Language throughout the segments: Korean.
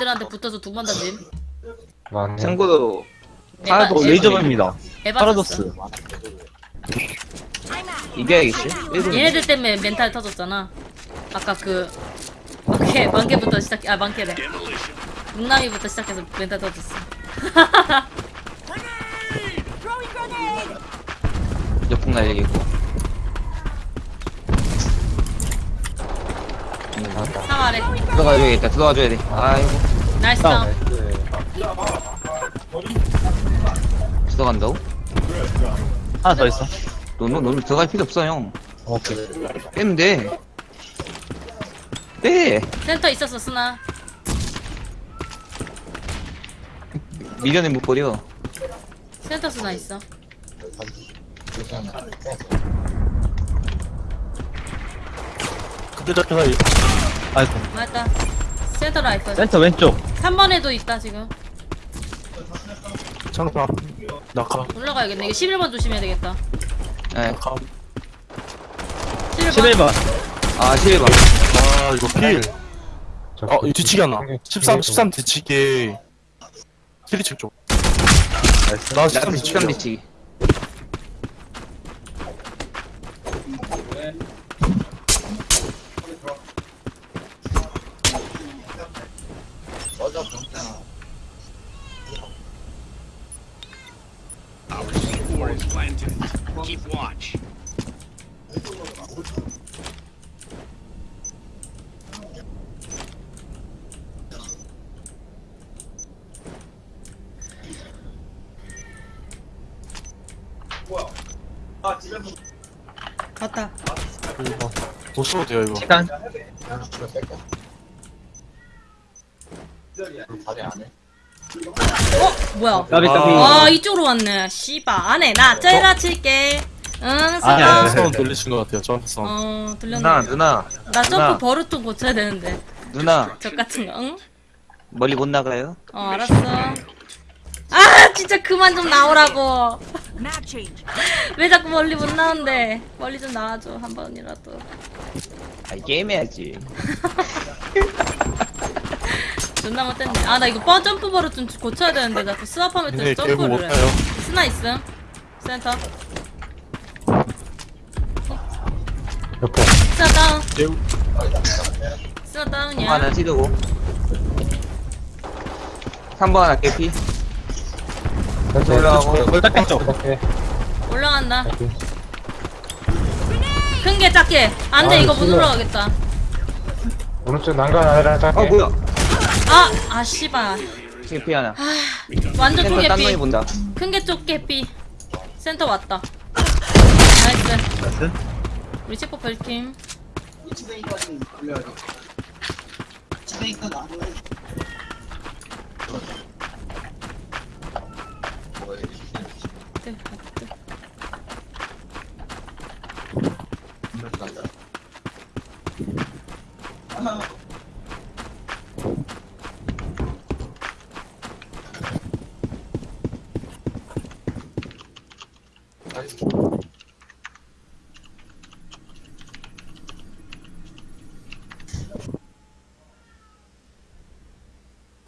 애들한테 붙어서 두 번 던짐. 맞네. 참고로. 레이저맨입니다. 에바 파라독스. 썼어. 이겨야겠지? 일본 얘네들 때문에 멘탈 터졌잖아. 아까 그 만개 만개부터 시작. 아 만개래. 묵남이부터 시작해서 멘탈 터졌어. 역풍 날리고 상아래. 들어가줘야겠다 들어가줘야 돼 아이고 nice 다운. 다운. 들어간다고? 하나 더 있어. 너는 너는 들어갈 필요 없어 형 오케이. 빼면 돼 빼! 센터 있었어 스나. 미련을 못 버려 센터 스나 있어. 그때 잡혀서 이- 아이고. 맞다. 센터 라이플. 센터 왼쪽. 3번에도 있다 지금. 창타 낙하 올라가야겠네. 이거 11번 조심해야 되겠다. 예. 낙하 11번. 11번. 아 11번 아 이거 필저 어, 이 뒤치기 하나. 네. 13, 13 뒤치기. 트리칠 쪽. 나13 나도 뒤치기. 13 뒤치기 planted. Keep watch. 갔다. 이거. 못 써도 돼요, 이거. 시간. 어 뭐야? 까비 까비. 와 이쪽으로 왔네. 씨바 안해 나 째라 칠게. 응. 아니, 사운드 돌리신 것 같아요, 저한테 사운드. 어 들렸네. 누나 누나 나 점프 누나. 버릇 좀 고쳐야 되는데. 누나 적 같은 거. 응? 멀리 못 나가요? 어 알았어. 아 진짜 그만 좀 나오라고. Map change. 왜 자꾸 멀리 못 나온대? 멀리 좀 나와줘 한 번이라도. 아 게임 해야지 존나 못됐네. 아 나 이거 뻔 점프 버릇 좀 고쳐야 되는데 자꾸 스왑하면 못 점프를 해. 스나 있음. 센터. 옆에. 스나 다운. 개구. 스나 다운이야. 하나 찌르고 3번 하나 센터 올라가고 쪽. 이렇게. 올라간다. 큰 게 작게. 안돼 아, 이거 못. 올라가겠다. 오른쪽 난간 아래랑 작게. 어 뭐야 아, 아 씨발. 깨피 하나 완전 센터 딴 놈이 쪼개피. 본다 큰게 쪼개피. 센터 왔다. 나이스. 나이스. 우리 체포 별팀. 네,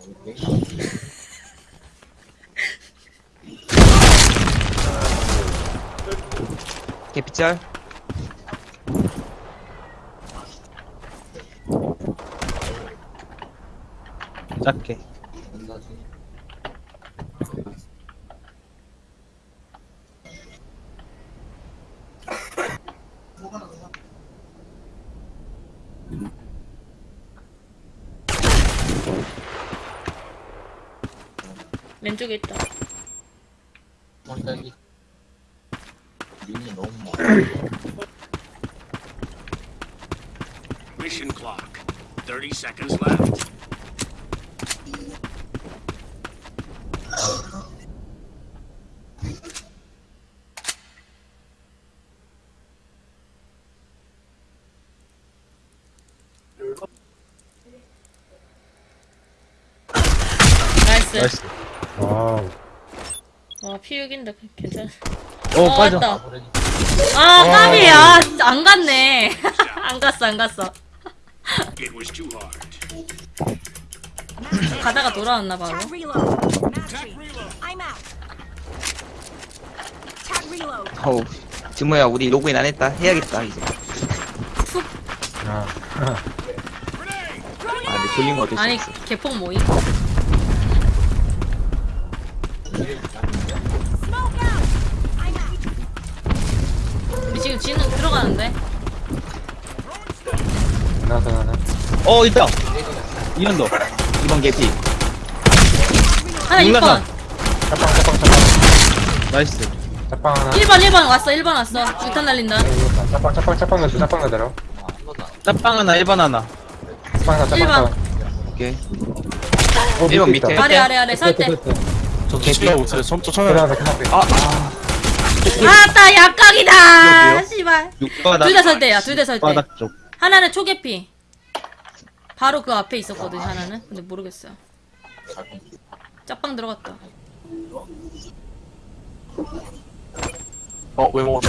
네. 깨피 짤 작게. 왼쪽에 있다. Mission clock. 30 seconds left. 나이스. 나이스. 와우. 와 피육인데 괜찮아. 오, 어, 빠져. 왔다. 아 까비야. 진짜 안 갔네. 안 갔어 안 갔어. 가다가 돌아왔나 바로. 어우, 지모야, 우리 로그인 안 했다. 해야겠다, 이제. 아, 아, 근데 돌린 거 어쩔 수 아니 없어. 개폭 모임. 들어가는데. 나서 나는. 어 있다 이현도 2번 개피. 하나 몰라서. 6번. 짜빵, 짜빵, 짜빵. 나이스 짜빵 하나. 1번 1번 왔어 1번 왔어. 유탄 날린다. 짜빵, 짜빵, 짜빵 넣어, 짜빵 넣어대로. 짭빵 하나 1번 하나 짜빵 넣어, 짜빵 일반. 넣어. 오케이. 어, 일번 밑에. 아래 아래 아래 설 때. 끝에, 끝에. 저 있어요. 천- 천천히 앞에. 아, 아. 아따 약각이다. 여기요? 씨발. 6바닥 둘 다설 때야. 둘 다설 때. 6바닥 쪽 하나는 초계피. 바로 그 앞에 있었거든 하나는. 근데 모르겠어요. 짝방 들어갔다. 어, 왜 먹었어?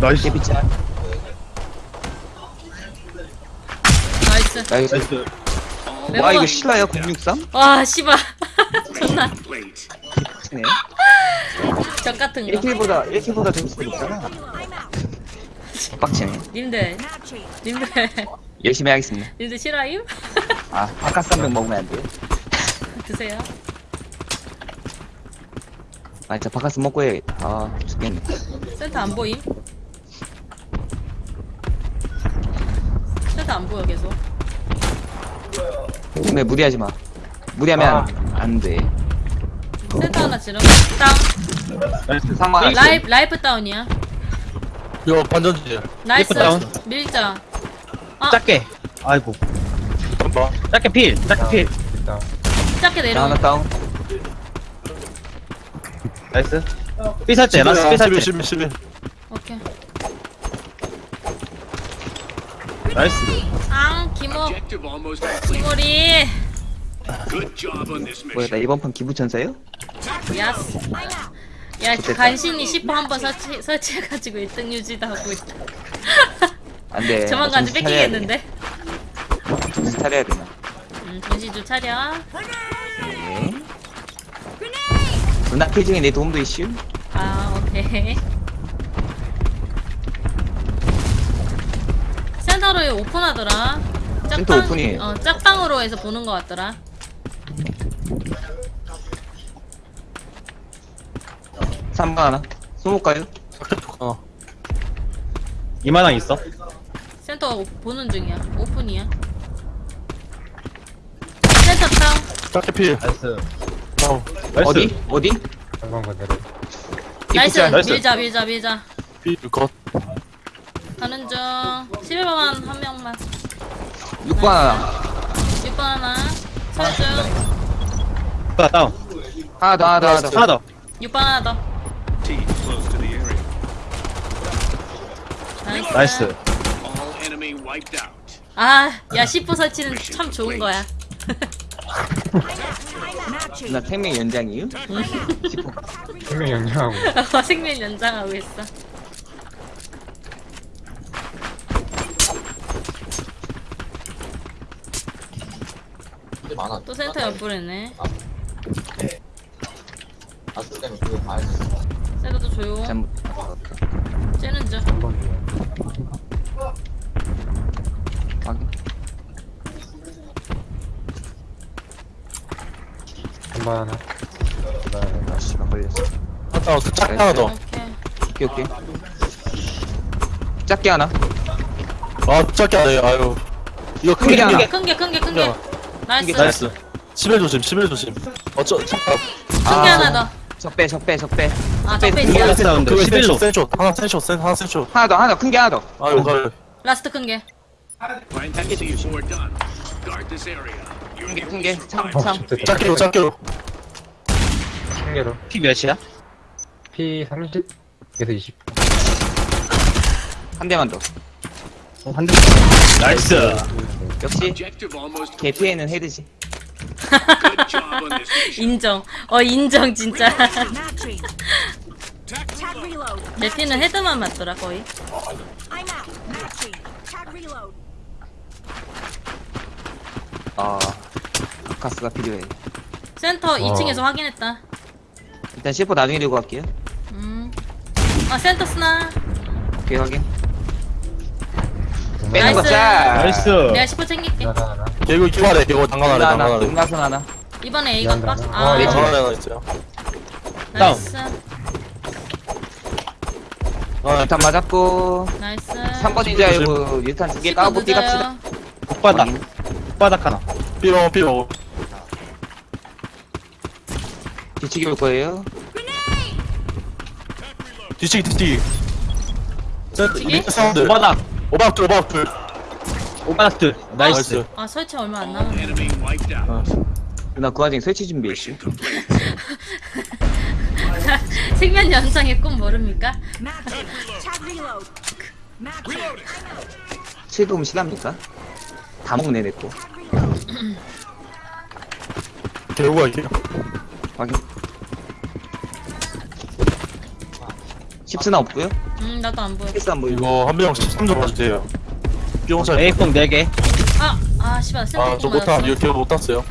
나이스 개피 짤. 나이스. 나이스. 나이스 왜 와? 이거 실화야, 063? 와 씨발. 존나 Plate. 네. 적 같은 거. 1킬보다, 1킬보다 점수가 높잖아. 빡치네. 님들. 님들 열심히 하겠습니다. 님들 싫어임? 아, 아까 쌈병 먹으면 안 돼요? 드세요. 아, 진짜 바카스 먹고 해야겠다. 아, 죽겠네. 센터 안 보임? 센터 안 보여 계속. 근데 무리하지 마. 무리하면 아. 안 돼. 센터 하나 지름. 다운. 나이스 상관 라이프 라이프 다운이야. 이거 반전지야. 나이스. 다운. 밀자. 아 작게 아이고 잠깐만. 작게 필 작게 필 일단. 작게 하나 내려오. 다운. 나이스 삐살째 라스 11, 삐살째 11, 11. 오케이. 나이스 앙 기모 Objective almost complete. 기모리. Good job on this 뭐야, 나 mission. 이번 판 기부천사요? 야스. 야. 간신히 10호 한번 설치 설치해가지고 1등 유지도 하고 있다. 안 돼. 조만간 돼. 뺏기겠는데? 정신 차려야 되나? 음, 정신 좀 차려. 네. 누나 kill 중에 내 도움도 있슈? 아, 오케이. 센터를 오픈하더라. 센터 오픈이에요. 어, 짝방으로 해서 보는 것 같더라. 삼번 하나. 쏘볼까요? 어. 이만한 있어 센터 오- 보는 중이야. 오픈이야. 센터 다운. 짧게 필. nice 다운. nice 어디? 어디? 한번 그대로. nice. 짤. nice. 밀자, 밀자, 밀자. 필 컷. 가는 중. 11번만 한 명만. 6번 하나. 6번 하나. 다운 하나 더, 하나 더, 하나 더. 하나 더 6번 하나 더. nice. 아, 야, 10호 설치는 참 좋은 거야. 누나 생명 연장이에요? 분명 연장하고. 생명 연장하고 있어. 또 센터 옆구리네. 센터도 조용. 잘못. 쟤는 저. 한번 확인. 한번 하나. 그다음에 아, 씨발, 걸렸어. 아, 그짝 하나 더. 오케이. 오케이. 작게 하나. 아, 짧게 안 해. 아유. 이거 하나. 하나. 큰 게, 큰 게, 큰 게. 나이스. 나이스 11 조심, 11 조심. 어쩌, 잠깐. 큰게 하나 더. 적배, 적배, 적배. 아, 있어요. 하나. 나이스 라운드 그거 11로 센쇼, 하나 센쇼, 센, 하나 센쇼. 하나 더, 하나 더. 큰게 하나 더. 아유, 가요. 라스트 큰 게. Planting C4 done. Guard this area. 큰 게, 큰 게. 참, 어, 참. 짧게로, 짧게로. 한 개로. 피 몇이야? P 30에서 20. 한 대만 더. 어, 한 대. nice 역시, 개피에는 헤드지. 인정. 어, 인정, 진짜. 피는 헤드만 맞더라, 거의. 아 가스가 필요해 센터 2층에서 확인했다. 일단 C4 나중에 들고 갈게요 음. 아 센터 스나. 오케이 확인 네. 빼는 나이스. 나이스. 내가 10호 챙길게. 개구 기발해 개구 당근 아래 당근 하나 아래 음라선 하나 이번에 A가 빡. 미안하다. 아, 어, 네, 당근 아래 하나 있어요 나이스. 아 일단 맞았고 나이스. 3번인 줄 알고 일단 두개 까고 삐 갑시다 옥바닥. 옥바닥 하나. 삐롱 삐롱 뒤치기 올 거예요 뒤치기 뒤치기 저 뒤치기? 사운드 옥바닥. 오박 둘 오박 둘 옥바닥 둘. nice. 아 설치 얼마 안 남았네. Enemy wiped out. 누나 그 와중에 설치 준비했슈 생명 연장의 꿈 모릅니까? 칠도움 실합니까? 다 먹네 내거 개구가 이게 확인 10스나 없고요 음 나도 안 보여. 패스 안 보이고 이거 한명 13점 봐주세요 차 A콩 4개. 아, 아 씨발 센터 아저 맞았어. 이거 못 땄어요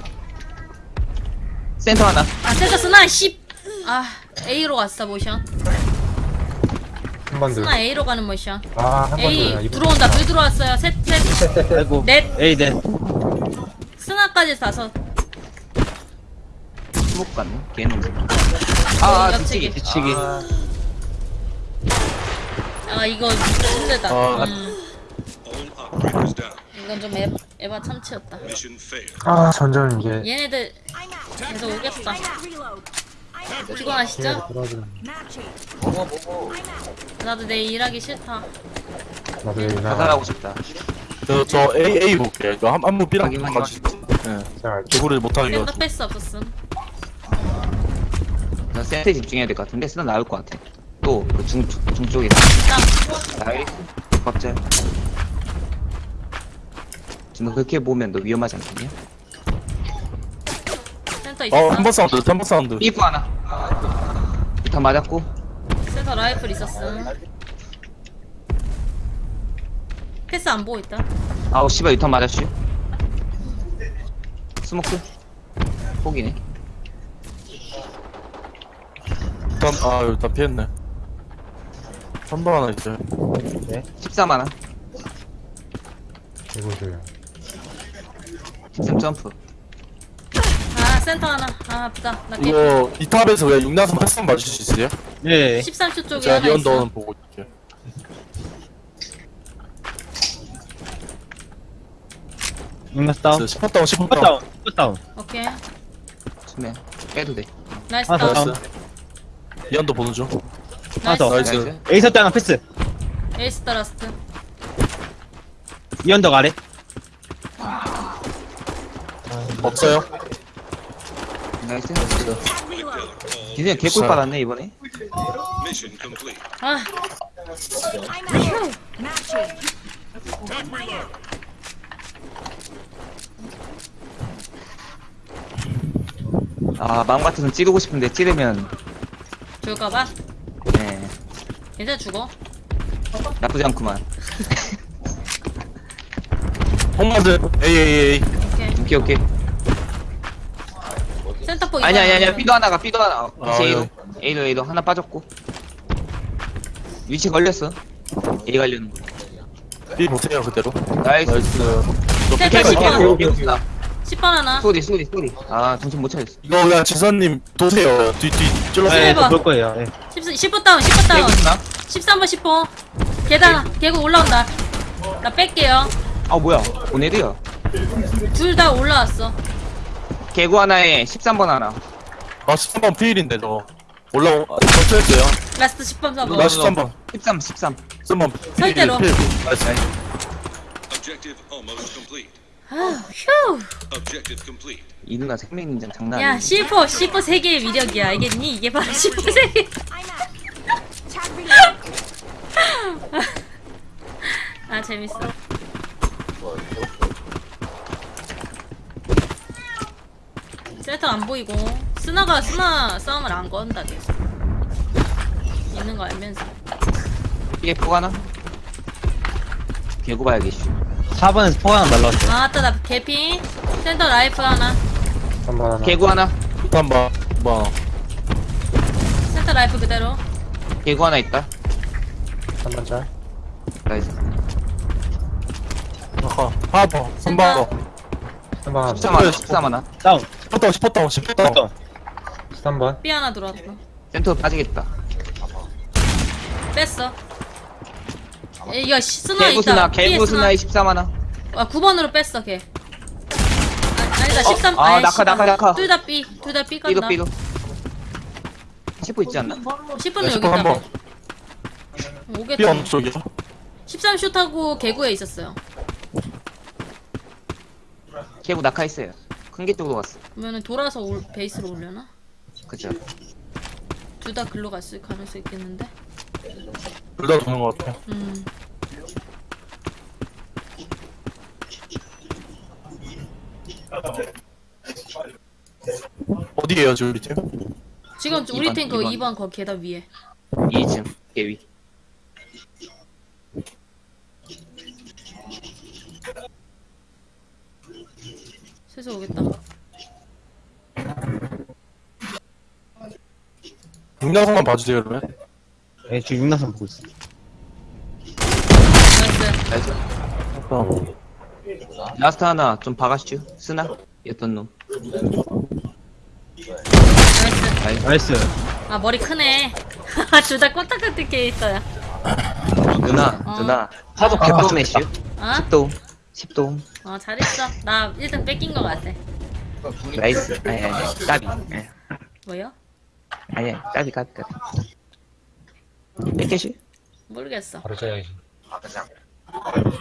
센터 하나 아 센터 스나 10. 아 A로 갔어 모션. 한번 스나 A로 가는 모션. 더아한 번 A 더 들어온다. 불 들어왔어요. 셋 셋. 아이고. 넷. A 넷. 스나까지 다섯. 스모크 같네 개놈 아 옆치기. 뒤치기 뒤치기. 아, 아 이거 힘들다. 아. 음, All operators down. 이건 좀 에, 에바 참치였다. Mission failed. 아 점점 이게 얘네들. 계속 오겠다. Reload. Matching. 뭐뭐 뭐뭐 I'm out. 나도 내일 일하기 싫다. 나도 여기 나 자살하고 싶다 저, 저 A A 볼게요 이거 한, 한번 삐랑 확인, 확인, 봐주세요 예자거 센터 패스 없었음. 나 센터에 집중해야 될 것 같은데 스나 나올 것 같아 또그 중, 중쪽에 딱 나이스 갑자기 지금 그렇게 보면 너 위험하지 않겠냐? 센터 있었어. 어, 한번 사운드, 한번 사운드. 삐꾸 하나 일단 맞았고 센터 라이플 있었음. 패스 안 보고 있다. 아우 씨발 유탄 맞았슈 스모크 포기네 일단, 아, 일단 피했네. 한번 하나 있어요. 13 하나 이거도요 13 점프 아 센터 하나. 아 아프다. 나 깨. 이거, 이 탑에서 그냥 육나선 패스만 맞을 수 있어요? 예. 13초 쪽에 제가 하나 있어. 리언더는 보고 있을게요. 응나스 다운. 10번 다운, 10번 컷 다운. 다운. 컷 다운. 오케이. 수면 빼도 돼 나이스 하나 더 다운. 다운. 리언더 보는 중. 하나 더. 나이스. 나이스. 나이스 설때 하나 패스. 에이스 더 라스트. 이언덕 아래. 없어요? nice. 기준이 개꿀 받았네 이번에. 아. 아 마음 같아서 찌르고 싶은데 찌르면 줄까봐. 네 이제 죽어. 나쁘지 않구만 홈마드, A, A, A. 오케이. 오케이 오케이 센터포 아니 아니 아니 이거 B도 하나가 B도 하나 어, 아, 다시 A도 예. A도 A도 하나 빠졌고 위치 걸렸어 A 가려는 거 B 못해요, 그대로. 나이스 나이스. 저 센터 피켓 10번. 갈게요. 개구다 10번 하나. 쏘리 쏘리 쏘리 아 정신 못 차렸어 이거 그냥 지선님 도세요. 뒤, 뒤, 찔러서. 네. 예, 번. 볼 거예요. 예. 10, 10번 다운 10번 다운. 개구나 13번 10호. 계단 개구 올라온다. 나 뺄게요. 아 뭐야 보내드요 둘다 올라왔어. 개구 하나에 13번 하나 아, 13번 피일인데, 저. 올라오, 아, 전투했어요. 라스트 10번 4번. 나 13번. 13 13 13번. 설대로. 필, 필. 나이스. Objective almost complete. 아, 휴. Objective complete. 이 누나 생명인장 장난 야, 아니야 C4, C4 3개의 위력이야. 알겠니? 이게 바로 C4 3개. I'm out. Tag reload. 아, 재밌어. 센터 안 보이고 스나가 스나 싸움을 안 건다 계속. 있는 거 알면서. 이게 포가나? 개구 봐야겠지. 4번에서 포 하나 날라왔어. 아, 아따 나 개피. 센터 라이프 하나. 한번 하나. 개구 하나? 한번 뭐, 뭐. 센터 라이프 그대로. 개구 하나 있다. 한번 잘 나이스. 어허 4번 3번 3번 14만 14만 다운. 10%다운 10%다운 10%다운 13번 B 하나 들어왔어. 센터 빠지겠다. 뺐어. 야 씨, 스나 있다 개구스나 B에 개구스나의 14만원 아 9번으로 뺐어 걔. 아, 아니다 어, 13 아, 아이, 낙하 낙하 낙하. 둘다 B 둘다 B 간다. 삐도. 삐도 10분 있지 않나? 10분은 여기 있다 10%한번 B 음, 오겠다. 안쪽이야? 13쇼 타고 개구에 있었어요. 개구 낙하 있어요. 큰게 쪽으로 갔어. 그러면은 돌아서 올, 베이스로 올려나? 그죠. 둘 다 글로 갔을 가능성 있겠는데. 둘 다 도는 것 같아 음. 어디에요 지금 우리 팀? 지금 우리 이번, 팀그 이번. 2번 거 계단 위에. 2층. 개위. 슬슬 오겠다. 육나성만 봐주세요 그러면 예 지금 육나선 보고 있어 나이스. 나이스. 어. 라스트 하나 좀 박아주죠. 스나. 였던 놈. 나이스. 나이스. 나이스 아 머리 크네. 둘 다 꼬딱 같은 게 있어요. 누나. 어. 누나. 화도 개똥 매슈. 어? 10도움. 10도움. 어 잘했어. 나 1등 뺏긴 거 같아. 나이스. 아니 아니. 까비. 예. 뭐요? 아니 까비 까비 까비. 뺏겨슈? 모르겠어. 바로 짜야지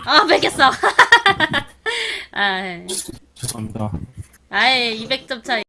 아 뺏겼어. 아, 죄송합니다 아예 200점 차이.